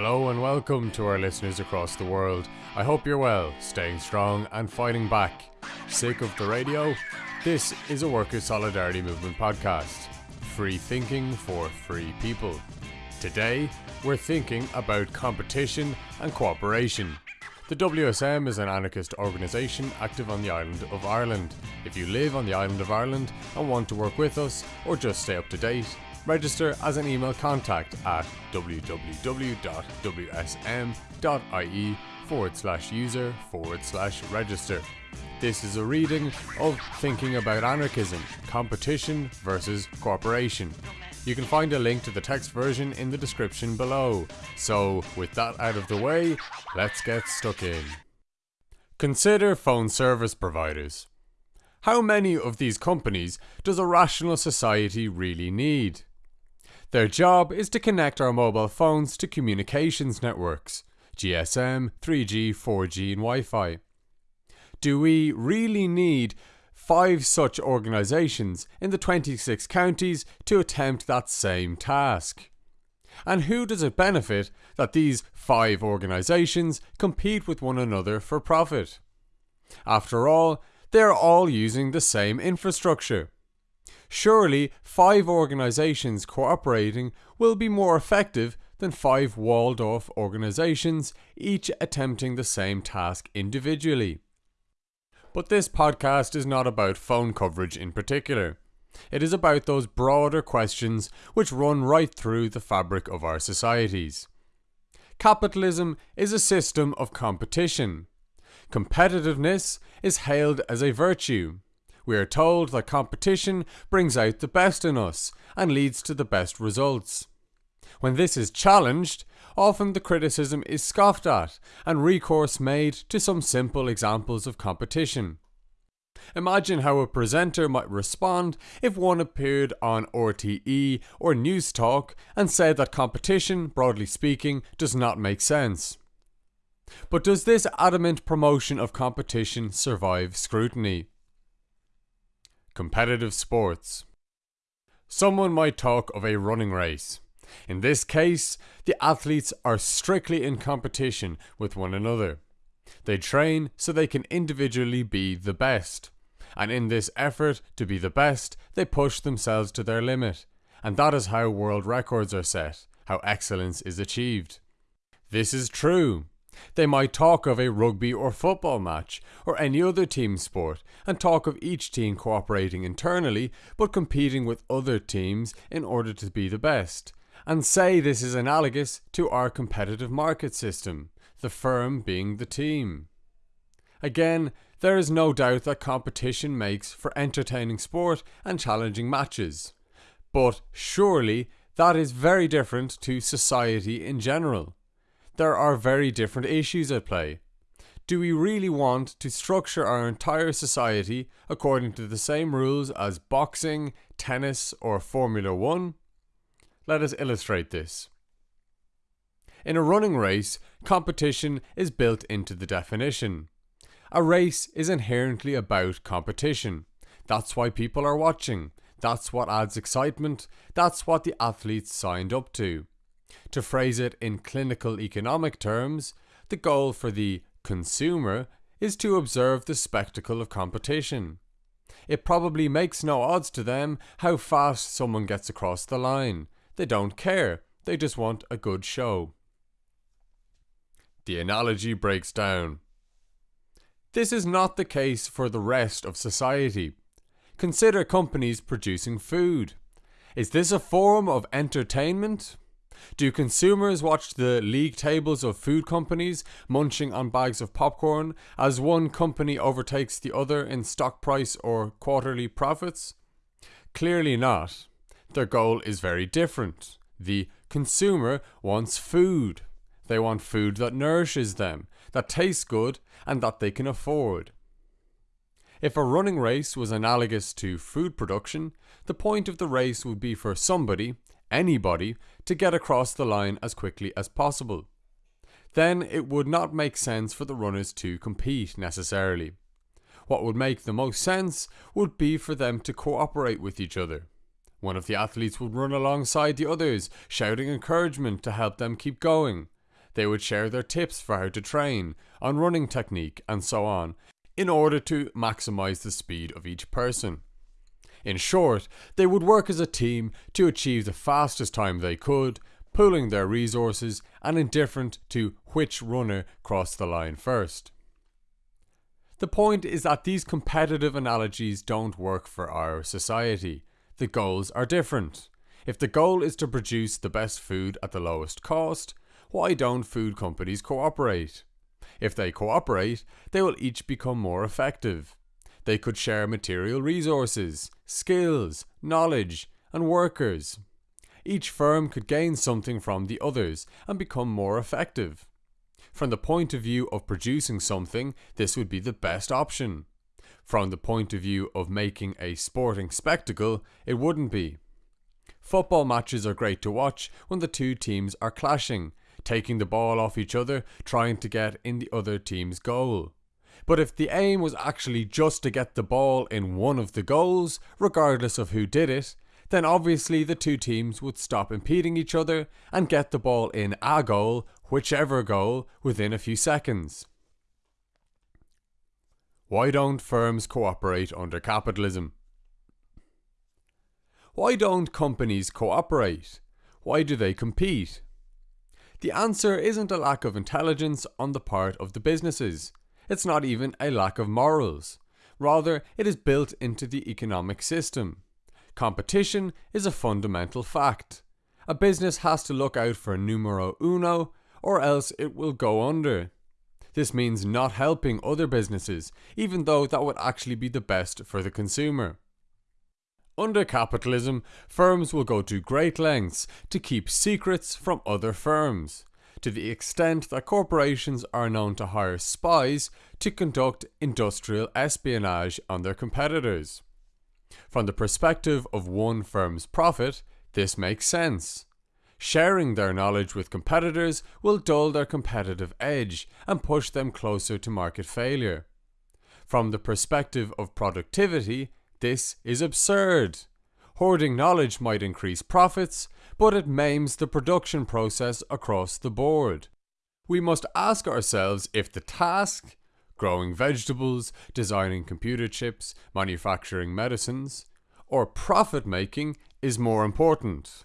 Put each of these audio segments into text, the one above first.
Hello and welcome to our listeners across the world. I hope you're well, staying strong and fighting back. Sick of the radio? This is a Workers' Solidarity Movement podcast. Free thinking for free people. Today, we're thinking about competition and cooperation. The WSM is an anarchist organisation active on the island of Ireland. If you live on the island of Ireland and want to work with us or just stay up to date, register as an email contact at www.wsm.ie forward slash user forward slash register. This is a reading of Thinking About Anarchism Competition versus Cooperation. You can find a link to the text version in the description below. So, with that out of the way, let's get stuck in. Consider phone service providers. How many of these companies does a rational society really need? Their job is to connect our mobile phones to communications networks GSM, 3G, 4G, and Wi Fi. Do we really need five such organisations in the 26 counties to attempt that same task? And who does it benefit that these five organisations compete with one another for profit? After all, they are all using the same infrastructure. Surely, five organisations cooperating will be more effective than five walled off organisations, each attempting the same task individually. But this podcast is not about phone coverage in particular. It is about those broader questions which run right through the fabric of our societies. Capitalism is a system of competition. Competitiveness is hailed as a virtue. We are told that competition brings out the best in us and leads to the best results. When this is challenged, often the criticism is scoffed at and recourse made to some simple examples of competition. Imagine how a presenter might respond if one appeared on RTE or Newstalk and said that competition, broadly speaking, does not make sense. But does this adamant promotion of competition survive scrutiny? Competitive sports. Someone might talk of a running race. In this case, the athletes are strictly in competition with one another. They train so they can individually be the best. And in this effort to be the best, they push themselves to their limit. And that is how world records are set, how excellence is achieved. This is true. They might talk of a rugby or football match, or any other team sport, and talk of each team cooperating internally but competing with other teams in order to be the best, and say this is analogous to our competitive market system, the firm being the team. Again, there is no doubt that competition makes for entertaining sport and challenging matches. But surely that is very different to society in general there are very different issues at play. Do we really want to structure our entire society according to the same rules as boxing, tennis, or Formula One? Let us illustrate this. In a running race, competition is built into the definition. A race is inherently about competition. That's why people are watching. That's what adds excitement. That's what the athletes signed up to. To phrase it in clinical economic terms, the goal for the consumer is to observe the spectacle of competition. It probably makes no odds to them how fast someone gets across the line. They don't care, they just want a good show. The analogy breaks down. This is not the case for the rest of society. Consider companies producing food. Is this a form of entertainment? Do consumers watch the league tables of food companies munching on bags of popcorn as one company overtakes the other in stock price or quarterly profits? Clearly not. Their goal is very different. The consumer wants food. They want food that nourishes them, that tastes good, and that they can afford. If a running race was analogous to food production, the point of the race would be for somebody, anybody to get across the line as quickly as possible. Then it would not make sense for the runners to compete necessarily. What would make the most sense would be for them to cooperate with each other. One of the athletes would run alongside the others, shouting encouragement to help them keep going. They would share their tips for how to train, on running technique, and so on, in order to maximize the speed of each person. In short, they would work as a team to achieve the fastest time they could, pooling their resources and indifferent to which runner crossed the line first. The point is that these competitive analogies don't work for our society. The goals are different. If the goal is to produce the best food at the lowest cost, why don't food companies cooperate? If they cooperate, they will each become more effective. They could share material resources, skills, knowledge, and workers. Each firm could gain something from the others and become more effective. From the point of view of producing something, this would be the best option. From the point of view of making a sporting spectacle, it wouldn't be. Football matches are great to watch when the two teams are clashing taking the ball off each other, trying to get in the other team's goal. But if the aim was actually just to get the ball in one of the goals, regardless of who did it, then obviously the two teams would stop impeding each other and get the ball in a goal, whichever goal, within a few seconds. Why don't firms cooperate under capitalism? Why don't companies cooperate? Why do they compete? The answer isn't a lack of intelligence on the part of the businesses. It's not even a lack of morals. Rather, it is built into the economic system. Competition is a fundamental fact. A business has to look out for numero uno, or else it will go under. This means not helping other businesses, even though that would actually be the best for the consumer. Under capitalism, firms will go to great lengths to keep secrets from other firms, to the extent that corporations are known to hire spies to conduct industrial espionage on their competitors. From the perspective of one firm's profit, this makes sense. Sharing their knowledge with competitors will dull their competitive edge and push them closer to market failure. From the perspective of productivity, this is absurd. Hoarding knowledge might increase profits, but it maims the production process across the board. We must ask ourselves if the task, growing vegetables, designing computer chips, manufacturing medicines, or profit making is more important.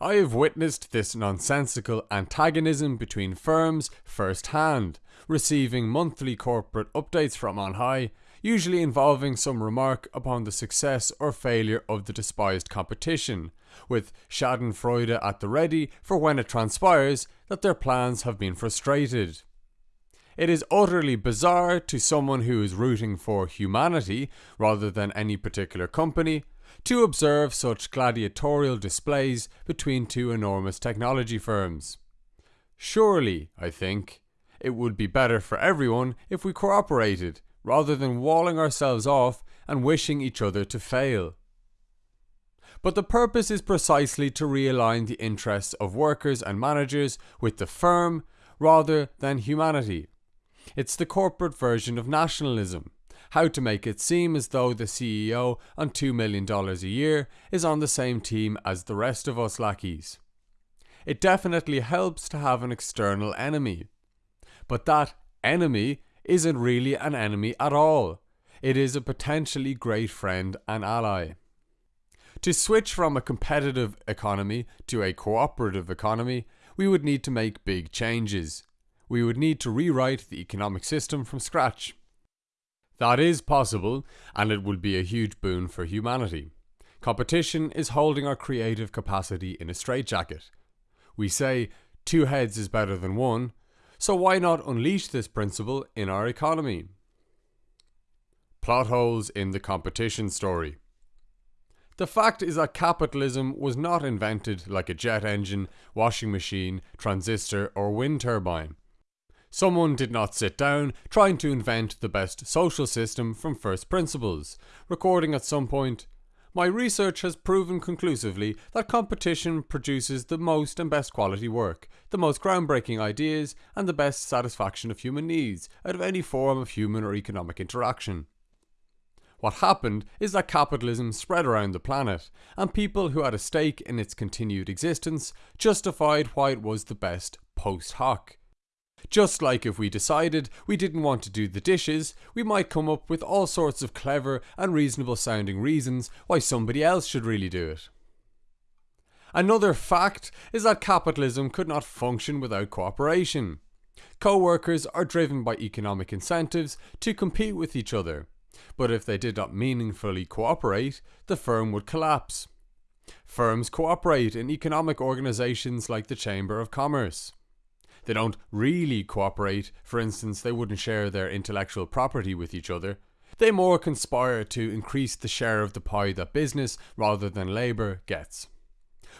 I have witnessed this nonsensical antagonism between firms firsthand, receiving monthly corporate updates from on high usually involving some remark upon the success or failure of the despised competition, with schadenfreude at the ready for when it transpires that their plans have been frustrated. It is utterly bizarre to someone who is rooting for humanity rather than any particular company to observe such gladiatorial displays between two enormous technology firms. Surely, I think, it would be better for everyone if we cooperated rather than walling ourselves off and wishing each other to fail. But the purpose is precisely to realign the interests of workers and managers with the firm rather than humanity. It's the corporate version of nationalism. How to make it seem as though the CEO on $2 million a year is on the same team as the rest of us lackeys. It definitely helps to have an external enemy. But that enemy isn't really an enemy at all. It is a potentially great friend and ally. To switch from a competitive economy to a cooperative economy, we would need to make big changes. We would need to rewrite the economic system from scratch. That is possible, and it would be a huge boon for humanity. Competition is holding our creative capacity in a straitjacket. We say two heads is better than one, so why not unleash this principle in our economy? Plot holes in the competition story. The fact is that capitalism was not invented like a jet engine, washing machine, transistor, or wind turbine. Someone did not sit down trying to invent the best social system from first principles, recording at some point, my research has proven conclusively that competition produces the most and best quality work, the most groundbreaking ideas, and the best satisfaction of human needs out of any form of human or economic interaction. What happened is that capitalism spread around the planet, and people who had a stake in its continued existence justified why it was the best post hoc. Just like if we decided we didn't want to do the dishes, we might come up with all sorts of clever and reasonable sounding reasons why somebody else should really do it. Another fact is that capitalism could not function without cooperation. Co workers are driven by economic incentives to compete with each other, but if they did not meaningfully cooperate, the firm would collapse. Firms cooperate in economic organisations like the Chamber of Commerce. They don't really cooperate, for instance, they wouldn't share their intellectual property with each other. They more conspire to increase the share of the pie that business, rather than labour, gets.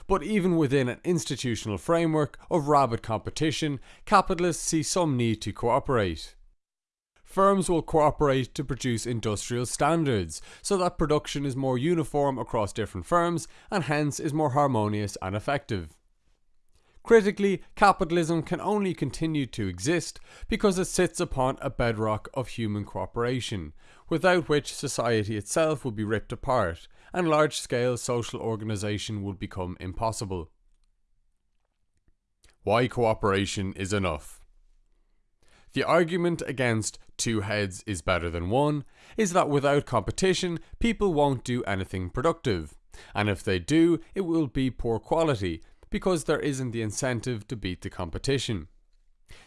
But even within an institutional framework of rabid competition, capitalists see some need to cooperate. Firms will cooperate to produce industrial standards so that production is more uniform across different firms and hence is more harmonious and effective. Critically, capitalism can only continue to exist because it sits upon a bedrock of human cooperation, without which society itself would be ripped apart and large scale social organisation would become impossible. Why cooperation is enough. The argument against two heads is better than one is that without competition, people won't do anything productive. And if they do, it will be poor quality because there isn't the incentive to beat the competition.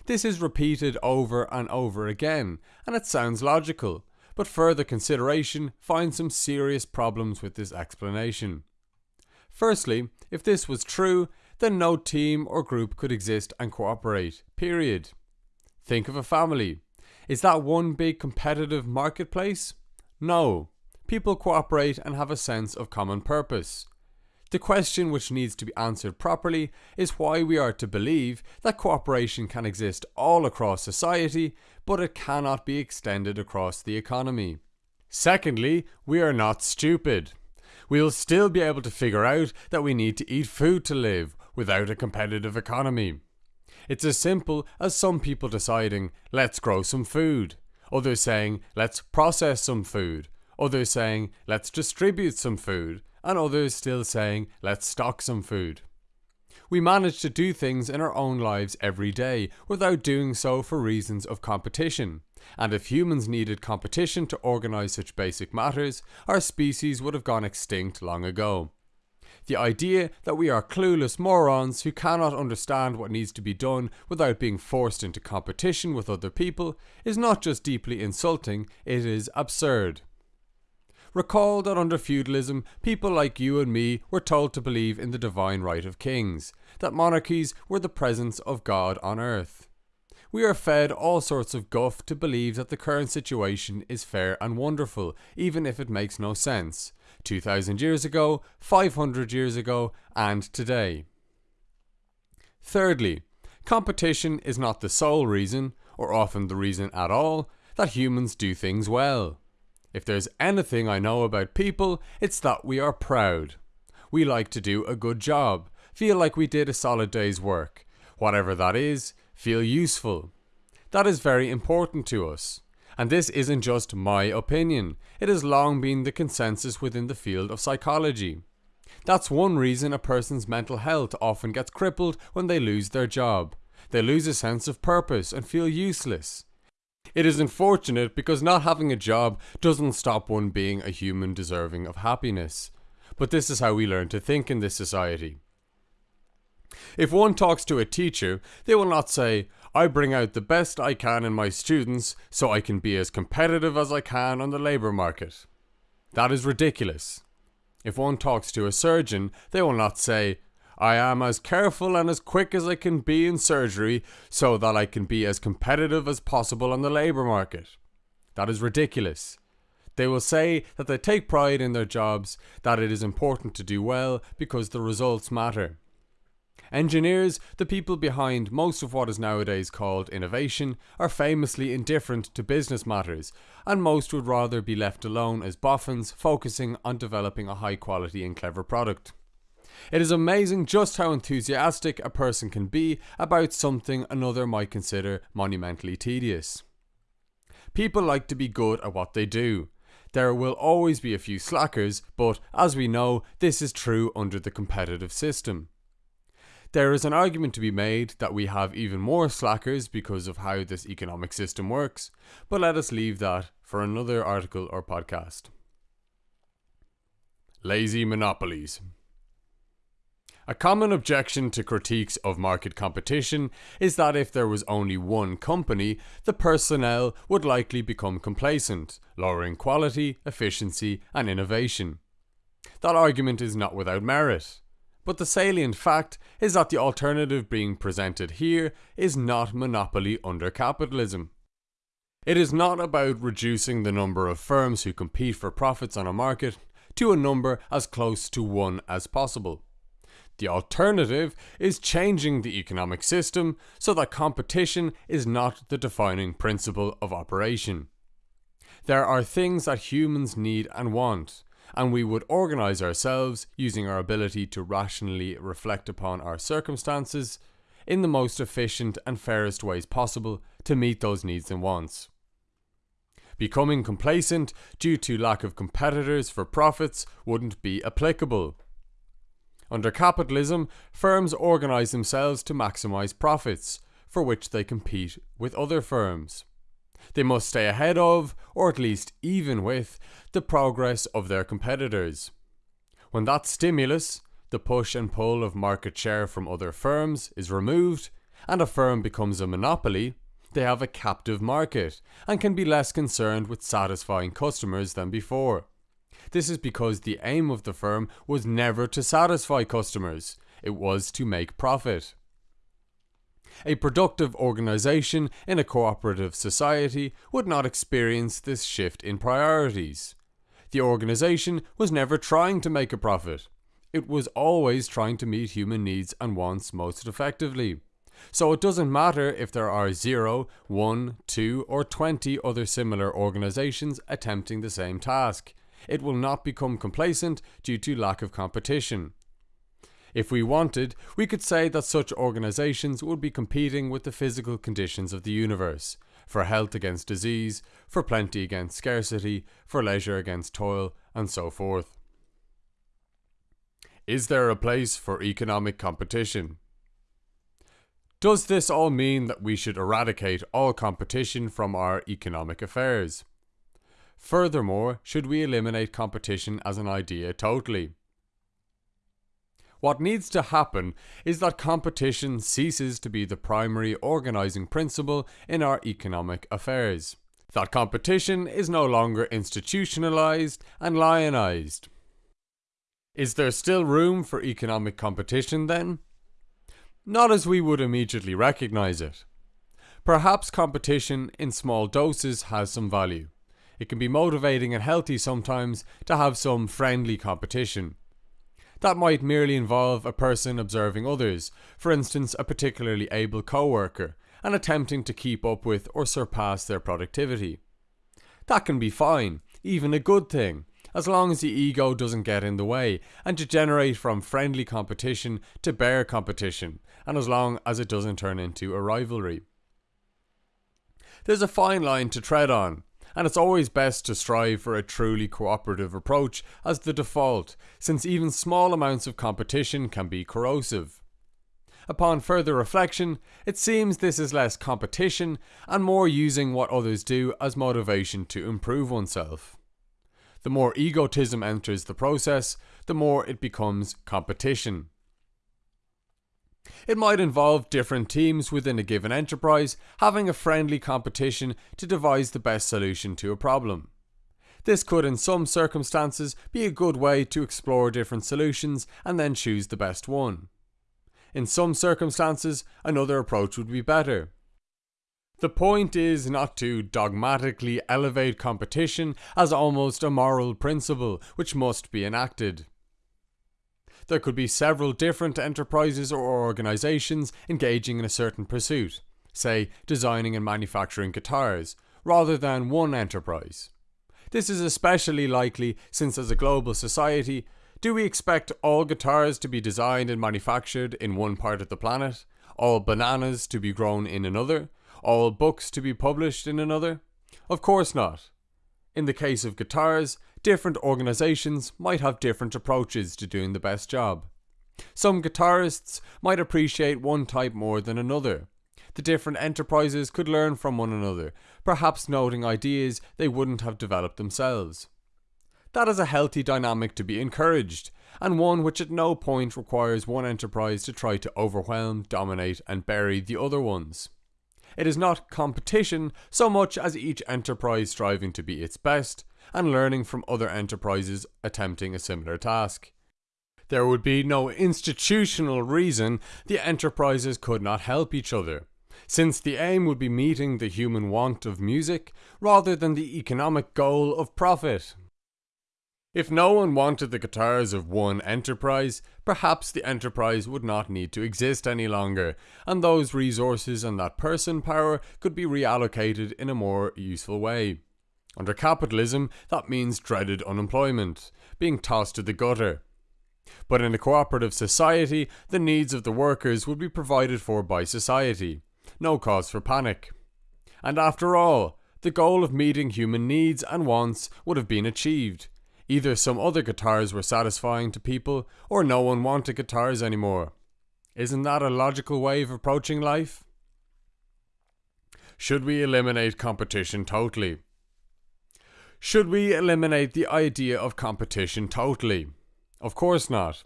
This is repeated over and over again, and it sounds logical, but further consideration finds some serious problems with this explanation. Firstly, if this was true, then no team or group could exist and cooperate, period. Think of a family. Is that one big competitive marketplace? No. People cooperate and have a sense of common purpose. The question which needs to be answered properly is why we are to believe that cooperation can exist all across society, but it cannot be extended across the economy. Secondly, we are not stupid. We will still be able to figure out that we need to eat food to live without a competitive economy. It's as simple as some people deciding, let's grow some food, others saying, let's process some food, others saying, let's distribute some food, and others still saying, let's stock some food. We manage to do things in our own lives every day without doing so for reasons of competition. And if humans needed competition to organise such basic matters, our species would have gone extinct long ago. The idea that we are clueless morons who cannot understand what needs to be done without being forced into competition with other people is not just deeply insulting, it is absurd. Recall that under feudalism, people like you and me were told to believe in the divine right of kings, that monarchies were the presence of God on earth. We are fed all sorts of guff to believe that the current situation is fair and wonderful, even if it makes no sense. 2000 years ago, 500 years ago, and today. Thirdly, competition is not the sole reason, or often the reason at all, that humans do things well. If there's anything I know about people, it's that we are proud. We like to do a good job, feel like we did a solid day's work. Whatever that is, feel useful. That is very important to us. And this isn't just my opinion, it has long been the consensus within the field of psychology. That's one reason a person's mental health often gets crippled when they lose their job. They lose a sense of purpose and feel useless. It is unfortunate because not having a job doesn't stop one being a human deserving of happiness. But this is how we learn to think in this society. If one talks to a teacher, they will not say, I bring out the best I can in my students so I can be as competitive as I can on the labour market. That is ridiculous. If one talks to a surgeon, they will not say, I am as careful and as quick as I can be in surgery so that I can be as competitive as possible on the labour market. That is ridiculous. They will say that they take pride in their jobs, that it is important to do well because the results matter. Engineers, the people behind most of what is nowadays called innovation, are famously indifferent to business matters, and most would rather be left alone as boffins focusing on developing a high quality and clever product. It is amazing just how enthusiastic a person can be about something another might consider monumentally tedious. People like to be good at what they do. There will always be a few slackers, but as we know, this is true under the competitive system. There is an argument to be made that we have even more slackers because of how this economic system works, but let us leave that for another article or podcast. Lazy monopolies. A common objection to critiques of market competition is that if there was only one company, the personnel would likely become complacent, lowering quality, efficiency, and innovation. That argument is not without merit. But the salient fact is that the alternative being presented here is not monopoly under capitalism. It is not about reducing the number of firms who compete for profits on a market to a number as close to one as possible. The alternative is changing the economic system so that competition is not the defining principle of operation. There are things that humans need and want, and we would organise ourselves using our ability to rationally reflect upon our circumstances in the most efficient and fairest ways possible to meet those needs and wants. Becoming complacent due to lack of competitors for profits wouldn't be applicable. Under capitalism, firms organise themselves to maximise profits, for which they compete with other firms. They must stay ahead of, or at least even with, the progress of their competitors. When that stimulus, the push and pull of market share from other firms, is removed, and a firm becomes a monopoly, they have a captive market and can be less concerned with satisfying customers than before. This is because the aim of the firm was never to satisfy customers, it was to make profit. A productive organisation in a cooperative society would not experience this shift in priorities. The organisation was never trying to make a profit. It was always trying to meet human needs and wants most effectively. So it doesn't matter if there are 0, 1, 2 or 20 other similar organisations attempting the same task it will not become complacent due to lack of competition. If we wanted, we could say that such organisations would be competing with the physical conditions of the universe for health against disease, for plenty against scarcity, for leisure against toil, and so forth. Is there a place for economic competition? Does this all mean that we should eradicate all competition from our economic affairs? Furthermore, should we eliminate competition as an idea totally? What needs to happen is that competition ceases to be the primary organising principle in our economic affairs. That competition is no longer institutionalised and lionised. Is there still room for economic competition then? Not as we would immediately recognise it. Perhaps competition in small doses has some value. It can be motivating and healthy sometimes to have some friendly competition. That might merely involve a person observing others, for instance, a particularly able co worker, and attempting to keep up with or surpass their productivity. That can be fine, even a good thing, as long as the ego doesn't get in the way and degenerate from friendly competition to bare competition, and as long as it doesn't turn into a rivalry. There's a fine line to tread on, and it's always best to strive for a truly cooperative approach as the default, since even small amounts of competition can be corrosive. Upon further reflection, it seems this is less competition and more using what others do as motivation to improve oneself. The more egotism enters the process, the more it becomes competition. It might involve different teams within a given enterprise having a friendly competition to devise the best solution to a problem. This could, in some circumstances, be a good way to explore different solutions and then choose the best one. In some circumstances, another approach would be better. The point is not to dogmatically elevate competition as almost a moral principle which must be enacted. There could be several different enterprises or organisations engaging in a certain pursuit, say designing and manufacturing guitars, rather than one enterprise. This is especially likely since, as a global society, do we expect all guitars to be designed and manufactured in one part of the planet, all bananas to be grown in another, all books to be published in another? Of course not. In the case of guitars, different organisations might have different approaches to doing the best job. Some guitarists might appreciate one type more than another. The different enterprises could learn from one another, perhaps noting ideas they wouldn't have developed themselves. That is a healthy dynamic to be encouraged, and one which at no point requires one enterprise to try to overwhelm, dominate, and bury the other ones. It is not competition so much as each enterprise striving to be its best and learning from other enterprises attempting a similar task. There would be no institutional reason the enterprises could not help each other, since the aim would be meeting the human want of music rather than the economic goal of profit. If no one wanted the guitars of one enterprise, perhaps the enterprise would not need to exist any longer, and those resources and that person power could be reallocated in a more useful way. Under capitalism, that means dreaded unemployment, being tossed to the gutter. But in a cooperative society, the needs of the workers would be provided for by society. No cause for panic. And after all, the goal of meeting human needs and wants would have been achieved Either some other guitars were satisfying to people, or no one wanted guitars anymore. Isn't that a logical way of approaching life? Should we eliminate competition totally? Should we eliminate the idea of competition totally? Of course not.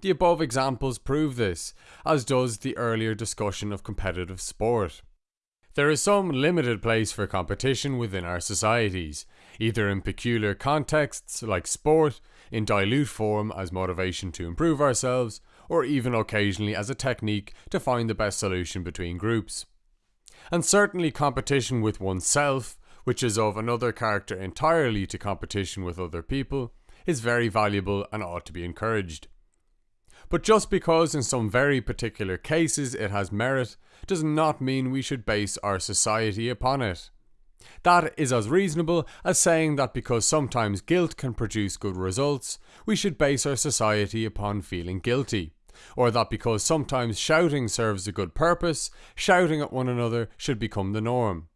The above examples prove this, as does the earlier discussion of competitive sport. There is some limited place for competition within our societies, either in peculiar contexts like sport, in dilute form as motivation to improve ourselves, or even occasionally as a technique to find the best solution between groups. And certainly competition with oneself, which is of another character entirely to competition with other people, is very valuable and ought to be encouraged. But just because in some very particular cases it has merit, does not mean we should base our society upon it. That is as reasonable as saying that because sometimes guilt can produce good results, we should base our society upon feeling guilty. Or that because sometimes shouting serves a good purpose, shouting at one another should become the norm.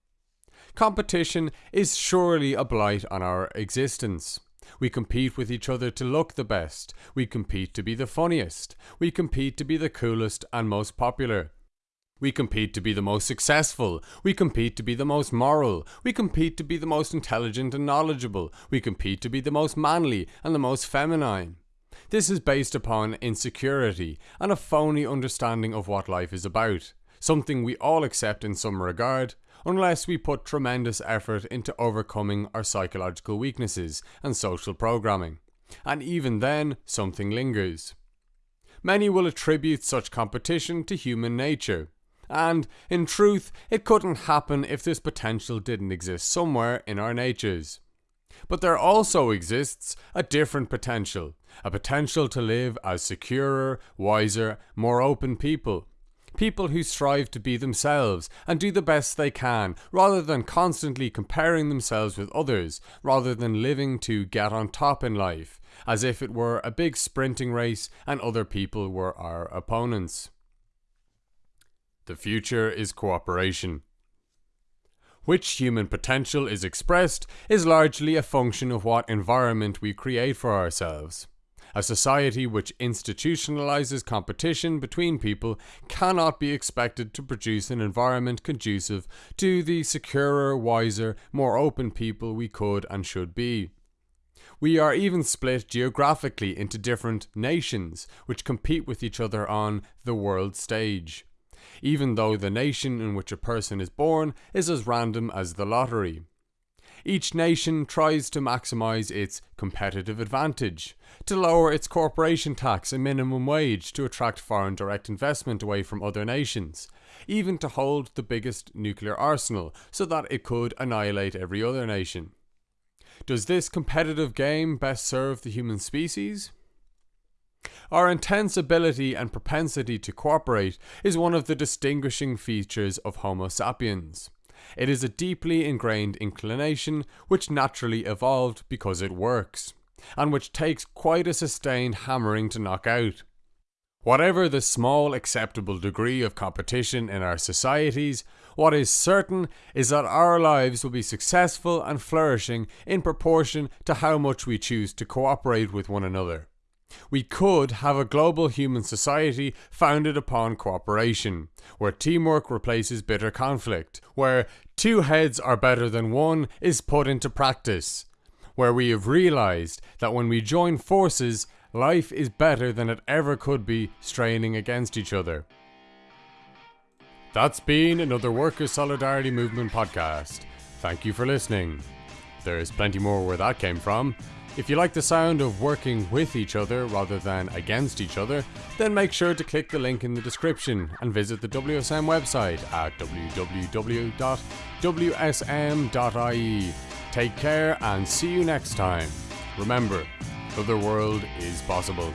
Competition is surely a blight on our existence. We compete with each other to look the best. We compete to be the funniest. We compete to be the coolest and most popular. We compete to be the most successful. We compete to be the most moral. We compete to be the most intelligent and knowledgeable. We compete to be the most manly and the most feminine. This is based upon insecurity and a phony understanding of what life is about, something we all accept in some regard, unless we put tremendous effort into overcoming our psychological weaknesses and social programming. And even then, something lingers. Many will attribute such competition to human nature, and, in truth, it couldn't happen if this potential didn't exist somewhere in our natures. But there also exists a different potential, a potential to live as securer, wiser, more open people. People who strive to be themselves and do the best they can, rather than constantly comparing themselves with others, rather than living to get on top in life, as if it were a big sprinting race and other people were our opponents. The future is cooperation. Which human potential is expressed is largely a function of what environment we create for ourselves. A society which institutionalizes competition between people cannot be expected to produce an environment conducive to the securer, wiser, more open people we could and should be. We are even split geographically into different nations which compete with each other on the world stage even though the nation in which a person is born is as random as the lottery. Each nation tries to maximize its competitive advantage, to lower its corporation tax and minimum wage to attract foreign direct investment away from other nations, even to hold the biggest nuclear arsenal so that it could annihilate every other nation. Does this competitive game best serve the human species? Our intense ability and propensity to cooperate is one of the distinguishing features of Homo sapiens. It is a deeply ingrained inclination which naturally evolved because it works, and which takes quite a sustained hammering to knock out. Whatever the small acceptable degree of competition in our societies, what is certain is that our lives will be successful and flourishing in proportion to how much we choose to cooperate with one another. We could have a global human society founded upon cooperation, where teamwork replaces bitter conflict, where two heads are better than one is put into practice, where we have realized that when we join forces, life is better than it ever could be straining against each other. That's been another Workers' Solidarity Movement podcast. Thank you for listening. There's plenty more where that came from. If you like the sound of working with each other rather than against each other, then make sure to click the link in the description and visit the WSM website at www.wsm.ie. Take care and see you next time. Remember, the other world is possible.